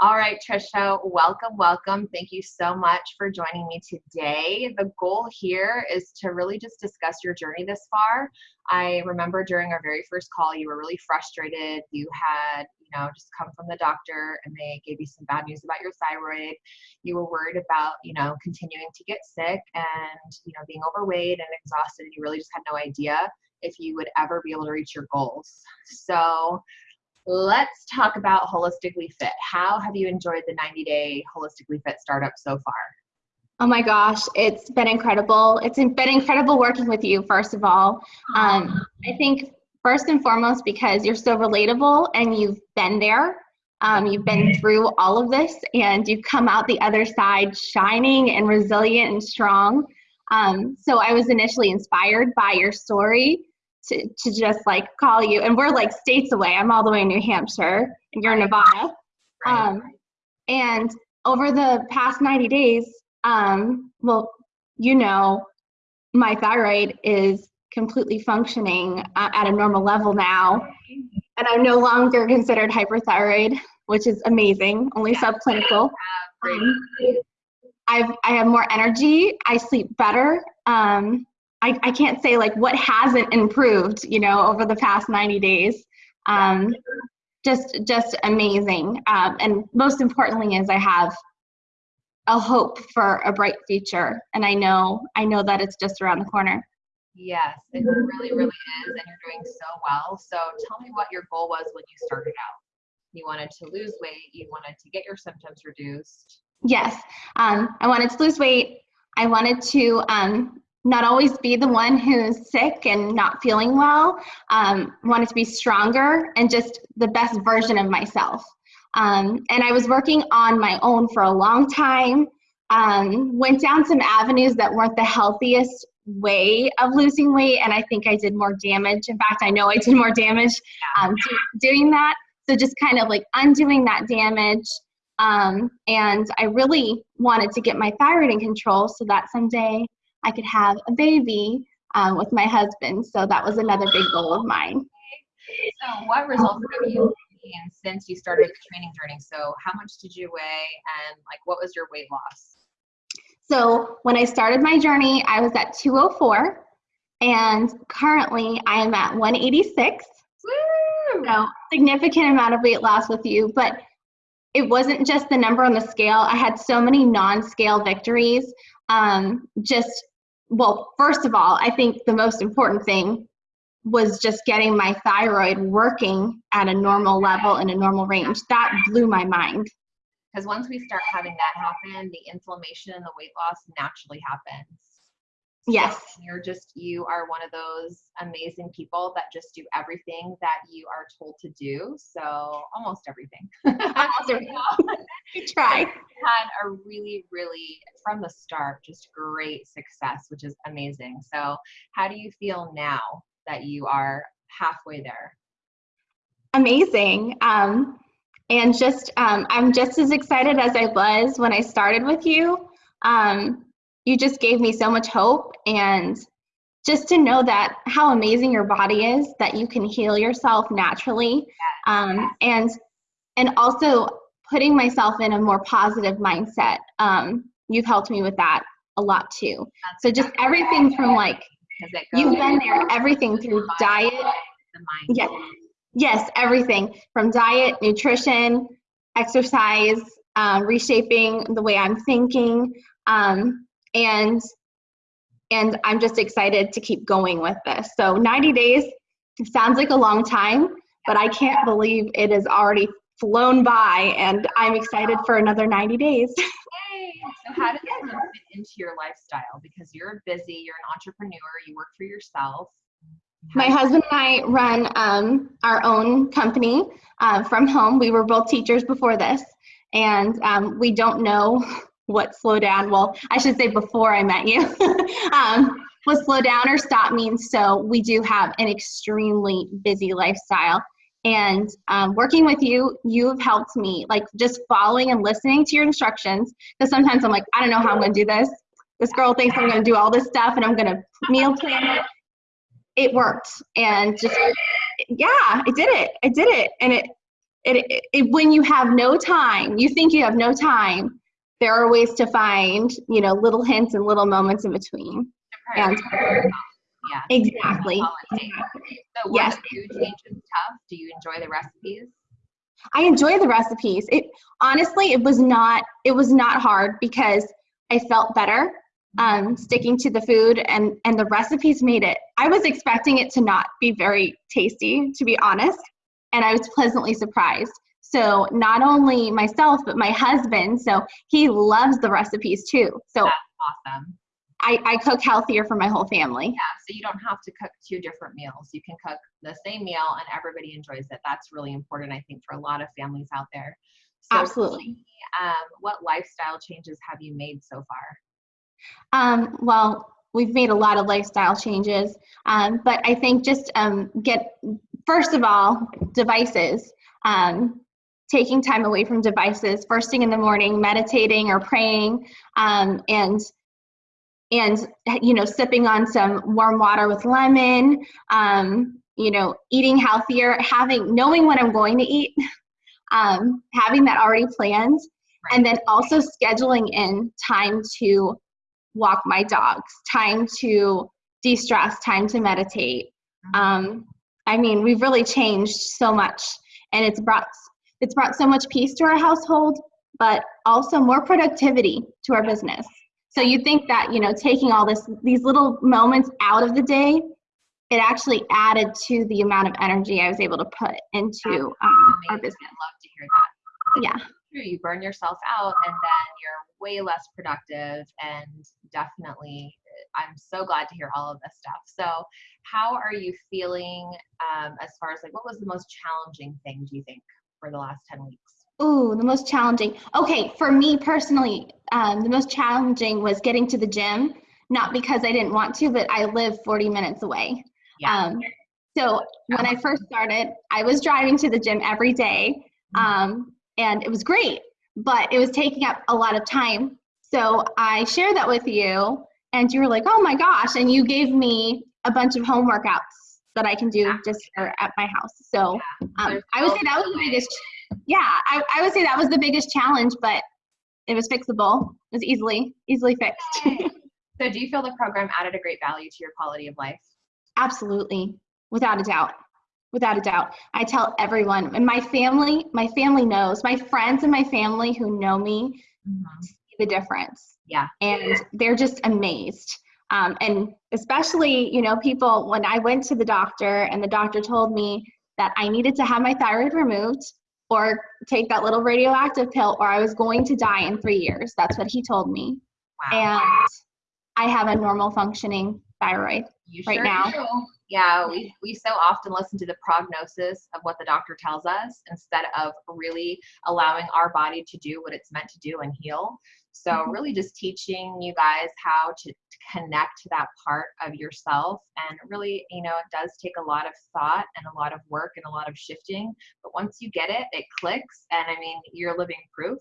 All right, Trisha, welcome, welcome. Thank you so much for joining me today. The goal here is to really just discuss your journey this far. I remember during our very first call, you were really frustrated. You had, you know, just come from the doctor and they gave you some bad news about your thyroid. You were worried about, you know, continuing to get sick and, you know, being overweight and exhausted. And you really just had no idea if you would ever be able to reach your goals. So let's talk about Holistically Fit. How have you enjoyed the 90 day Holistically Fit startup so far? Oh my gosh, it's been incredible. It's been incredible working with you, first of all. Um, I think first and foremost because you're so relatable and you've been there. Um, you've been through all of this and you've come out the other side shining and resilient and strong. Um, so I was initially inspired by your story to, to just like call you. And we're like states away. I'm all the way in New Hampshire and you're in Nevada. Um, and over the past 90 days, um, well, you know, my thyroid is completely functioning uh, at a normal level now. And I'm no longer considered hyperthyroid, which is amazing, only yeah. subclinical. Um, I've, I have more energy. I sleep better. Um, I, I can't say like what hasn't improved, you know, over the past 90 days. Um, just, just amazing. Um, and most importantly is I have a hope for a bright future. And I know, I know that it's just around the corner. Yes, it really, really is. And you're doing so well. So tell me what your goal was when you started out. You wanted to lose weight, you wanted to get your symptoms reduced. Yes, um, I wanted to lose weight. I wanted to um, not always be the one who's sick and not feeling well. Um, wanted to be stronger and just the best version of myself. Um, and I was working on my own for a long time. Um, went down some avenues that weren't the healthiest way of losing weight, and I think I did more damage. In fact, I know I did more damage um, do, doing that. So just kind of like undoing that damage. Um, and I really wanted to get my thyroid in control so that someday I could have a baby um, with my husband. So that was another big goal of mine. So, what results have you seen since you started the training journey? So, how much did you weigh, and like, what was your weight loss? So, when I started my journey, I was at 204, and currently I am at 186. Woo! So, significant amount of weight loss with you, but it wasn't just the number on the scale. I had so many non-scale victories. Um, just well, first of all, I think the most important thing was just getting my thyroid working at a normal level in a normal range. That blew my mind. Because once we start having that happen, the inflammation and the weight loss naturally happens. Yes. So you're just, you are one of those amazing people that just do everything that you are told to do. So almost everything. almost everything. try. had a really, really, from the start, just great success, which is amazing. So how do you feel now that you are halfway there? Amazing. Um, and just, um, I'm just as excited as I was when I started with you. Um, you just gave me so much hope and just to know that how amazing your body is that you can heal yourself naturally. Um, and and also putting myself in a more positive mindset. Um, you've helped me with that a lot too. So just everything from like you've been there everything through diet. Yeah. Yes everything from diet nutrition exercise um, reshaping the way i'm thinking. Um, and and I'm just excited to keep going with this. So 90 days sounds like a long time, but I can't believe it has already flown by and I'm excited for another 90 days. Yay. So how does this fit into your lifestyle? Because you're busy, you're an entrepreneur, you work for yourself. My husband and I run um, our own company uh, from home. We were both teachers before this, and um, we don't know what slow down, well, I should say before I met you, um, what slow down or stop means. So we do have an extremely busy lifestyle. And um, working with you, you've helped me, like just following and listening to your instructions. Because sometimes I'm like, I don't know how I'm going to do this. This girl thinks I'm going to do all this stuff and I'm going to meal plan it. It worked. And just, yeah, I did it. I did it. And it, it, it, it, when you have no time, you think you have no time, there are ways to find, you know, little hints and little moments in between. And, yeah. Exactly. exactly. So yes. food tough? Do you enjoy the recipes? I enjoy the recipes. It honestly, it was not it was not hard because I felt better um, sticking to the food and and the recipes made it. I was expecting it to not be very tasty, to be honest, and I was pleasantly surprised. So not only myself but my husband, so he loves the recipes too. So That's awesome. I, I cook healthier for my whole family. Yeah, so you don't have to cook two different meals. You can cook the same meal and everybody enjoys it. That's really important, I think, for a lot of families out there. So Absolutely. Um, what lifestyle changes have you made so far? Um, well, we've made a lot of lifestyle changes, um, but I think just um, get first of all devices. Um, taking time away from devices first thing in the morning, meditating or praying, um, and and you know sipping on some warm water with lemon um, you know eating healthier having knowing what i'm going to eat um, having that already planned right. and then also scheduling in time to walk my dogs time to de-stress time to meditate mm-hmm. um, i mean we've really changed so much and it's brought it's brought so much peace to our household but also more productivity to our business so you think that, you know, taking all this these little moments out of the day, it actually added to the amount of energy I was able to put into um, our business. I love to hear that. Yeah. True. You burn yourself out and then you're way less productive and definitely I'm so glad to hear all of this stuff. So how are you feeling um, as far as like what was the most challenging thing do you think for the last 10 weeks? Oh, the most challenging. Okay, for me personally, um, the most challenging was getting to the gym. Not because I didn't want to, but I live 40 minutes away. Yeah. Um, so when I first started, I was driving to the gym every day, mm-hmm. um, and it was great, but it was taking up a lot of time. So I shared that with you, and you were like, "Oh my gosh!" And you gave me a bunch of home workouts that I can do just at my house. So um, I would say that was the biggest yeah, I, I would say that was the biggest challenge, but it was fixable. It was easily easily fixed. so do you feel the program added a great value to your quality of life? Absolutely. Without a doubt. Without a doubt. I tell everyone and my family, my family knows, my friends and my family who know me mm-hmm. see the difference. Yeah. And they're just amazed. Um, and especially, you know, people, when I went to the doctor and the doctor told me that I needed to have my thyroid removed or take that little radioactive pill or I was going to die in three years. That's what he told me. Wow. And I have a normal functioning thyroid you right sure now. Do. Yeah, we, we so often listen to the prognosis of what the doctor tells us instead of really allowing our body to do what it's meant to do and heal. So, mm-hmm. really, just teaching you guys how to, to connect to that part of yourself. And really, you know, it does take a lot of thought and a lot of work and a lot of shifting. But once you get it, it clicks. And I mean, you're living proof.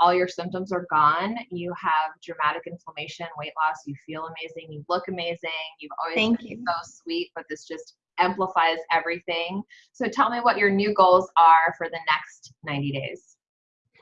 All your symptoms are gone. You have dramatic inflammation, weight loss. You feel amazing. You look amazing. You've always Thank been you. so sweet, but this just amplifies everything. So, tell me what your new goals are for the next 90 days.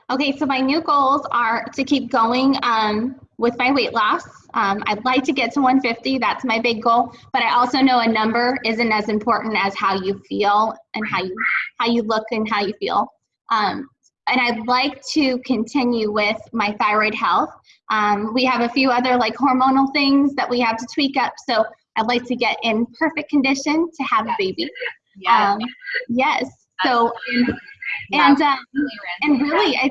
Okay, so my new goals are to keep going um, with my weight loss. Um, I'd like to get to 150. That's my big goal. But I also know a number isn't as important as how you feel and how you how you look and how you feel. Um, and I'd like to continue with my thyroid health. Um, we have a few other like hormonal things that we have to tweak up. So I'd like to get in perfect condition to have a baby. Yeah. Um, yes. So. And, and um, and really i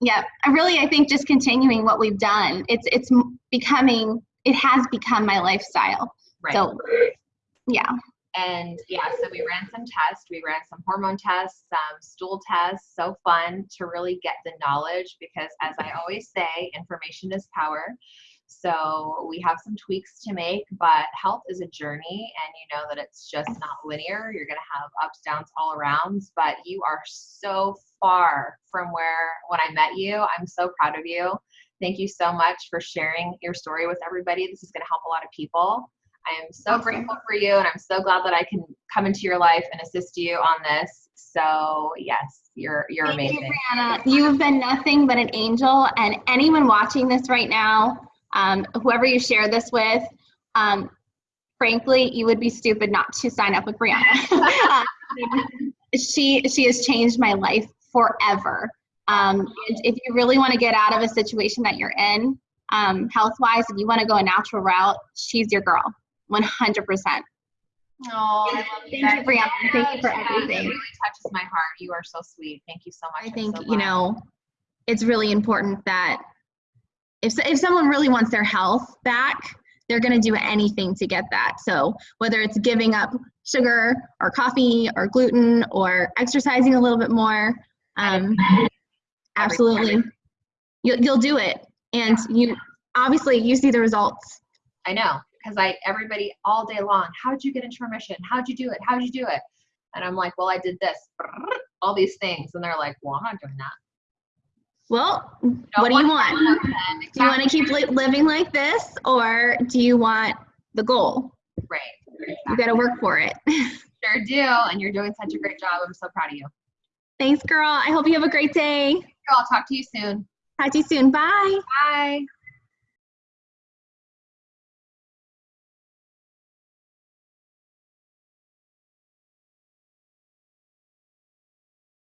yeah i really i think just continuing what we've done it's it's becoming it has become my lifestyle right. so yeah and yeah so we ran some tests we ran some hormone tests some stool tests so fun to really get the knowledge because as i always say information is power so we have some tweaks to make, but health is a journey and you know that it's just not linear. You're going to have ups, downs all around, but you are so far from where when I met you. I'm so proud of you. Thank you so much for sharing your story with everybody. This is going to help a lot of people. I am so grateful for you, and I'm so glad that I can come into your life and assist you on this. So yes, you're you're Thank amazing. you, Brianna. You've been nothing but an angel, and anyone watching this right now, um, whoever you share this with, um, frankly, you would be stupid not to sign up with Brianna. she she has changed my life forever. Um, and if you really want to get out of a situation that you're in, um, health wise, if you want to go a natural route, she's your girl, 100%. Oh, Thank you, Brianna. Thank you for everything. It really touches my heart. You are so sweet. Thank you so much. I think so you know it's really important that if if someone really wants their health back, they're going to do anything to get that. So whether it's giving up sugar or coffee or gluten or exercising a little bit more, um, absolutely, you'll you'll do it, and you obviously you see the results. I know because I everybody all day long. how did you get into remission? How'd you do it? How'd you do it? And I'm like, well, I did this, all these things, and they're like, well, I'm not doing that. Well, No what do you want? Do you want to keep li- living like this, or do you want the goal? Right. You got to work for it. Sure do, and you're doing such a great job. I'm so proud of you. Thanks, girl. I hope you have a great day. I'll talk to you soon. Talk to you soon. Bye. Bye.